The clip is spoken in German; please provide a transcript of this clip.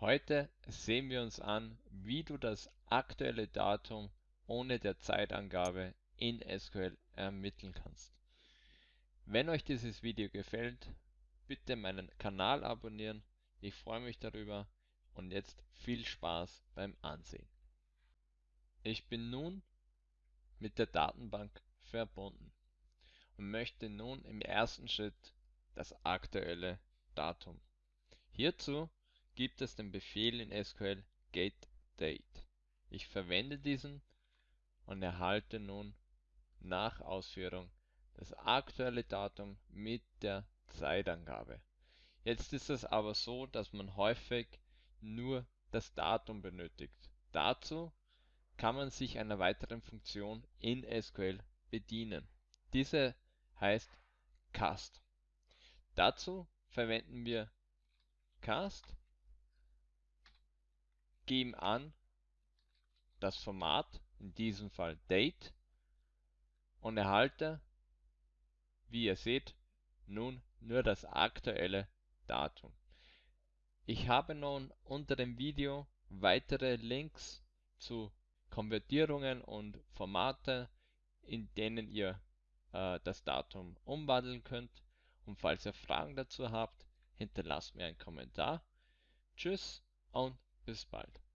Heute sehen wir uns an, wie du das aktuelle Datum ohne der Zeitangabe in SQL ermitteln kannst. Wenn euch dieses Video gefällt, bitte meinen Kanal abonnieren, ich freue mich darüber und jetzt viel Spaß beim Ansehen. Ich bin nun mit der Datenbank verbunden und möchte nun im ersten Schritt das aktuelle Datum. Hierzu gibt es den Befehl in SQL getDate. Ich verwende diesen und erhalte nun nach Ausführung das aktuelle Datum mit der Zeitangabe. Jetzt ist es aber so, dass man häufig nur das Datum benötigt. Dazu kann man sich einer weiteren Funktion in SQL bedienen. Diese heißt cast. Dazu verwenden wir cast, geben an das Format, in diesem Fall date, und erhalte, wie ihr seht, nun nur das aktuelle Datum. Ich habe nun unter dem Video weitere Links zu Konvertierungen und Formate, in denen ihr äh, das Datum umwandeln könnt. Und falls ihr Fragen dazu habt, hinterlasst mir einen Kommentar. Tschüss und bis bald.